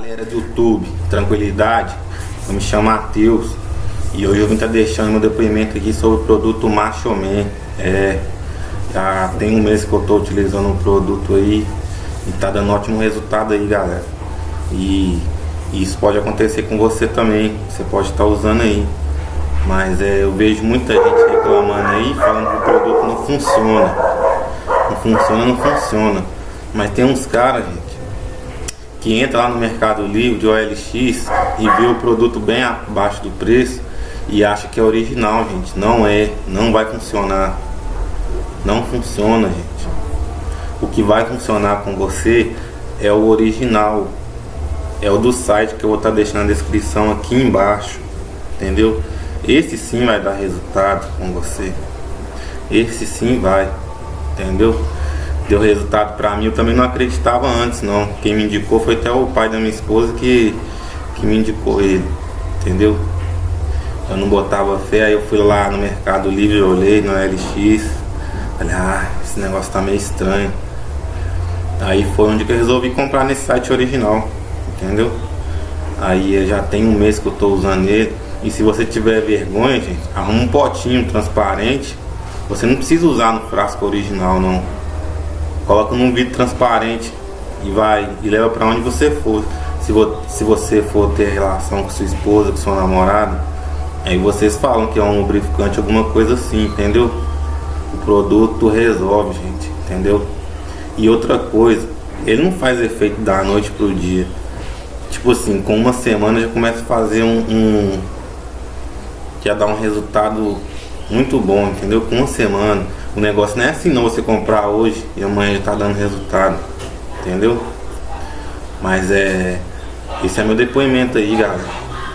Galera do YouTube, tranquilidade? Eu me chamo Matheus e hoje eu vim estar tá deixando meu depoimento aqui sobre o produto Macho Man. É, já tem um mês que eu estou utilizando o produto aí e tá dando ótimo resultado aí, galera. E, e isso pode acontecer com você também, você pode estar tá usando aí. Mas é, eu vejo muita gente reclamando aí, falando que o produto não funciona. Não funciona, não funciona. Mas tem uns caras, gente que entra lá no Mercado Livre de OLX e vê o produto bem abaixo do preço e acha que é original, gente. Não é, não vai funcionar. Não funciona, gente. O que vai funcionar com você é o original. É o do site que eu vou estar tá deixando na descrição aqui embaixo. Entendeu? Esse sim vai dar resultado com você. Esse sim vai. Entendeu? Deu resultado pra mim, eu também não acreditava antes não. Quem me indicou foi até o pai da minha esposa que, que me indicou ele, entendeu? Eu não botava fé, aí eu fui lá no Mercado Livre, olhei no LX, falei, ah, esse negócio tá meio estranho. Aí foi onde que eu resolvi comprar nesse site original, entendeu? Aí já tem um mês que eu tô usando ele. E se você tiver vergonha, gente, arruma um potinho transparente. Você não precisa usar no frasco original, não coloca num vidro transparente e vai e leva para onde você for. Se, vo, se você for ter relação com sua esposa, com sua namorada, aí vocês falam que é um lubrificante, alguma coisa assim, entendeu? O produto resolve, gente, entendeu? E outra coisa, ele não faz efeito da noite pro dia. Tipo assim, com uma semana já começa a fazer um, um ia dar um resultado muito bom, entendeu? Com uma semana. O negócio não é assim não, você comprar hoje e amanhã já tá dando resultado, entendeu? Mas é. Esse é meu depoimento aí, galera.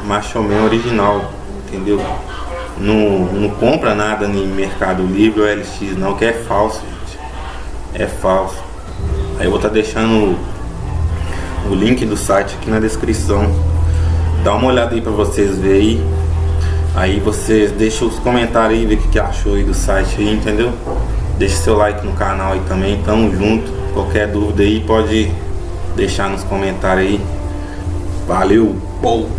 Macho Man original, entendeu? Não, não compra nada em Mercado Livre ou LX não, que é falso, gente. É falso. Aí eu vou estar tá deixando o, o link do site aqui na descrição. Dá uma olhada aí pra vocês verem Aí você deixa os comentários aí, ver o que, que achou aí do site aí, entendeu? Deixa seu like no canal aí também, tamo junto. Qualquer dúvida aí pode deixar nos comentários aí. Valeu, bom!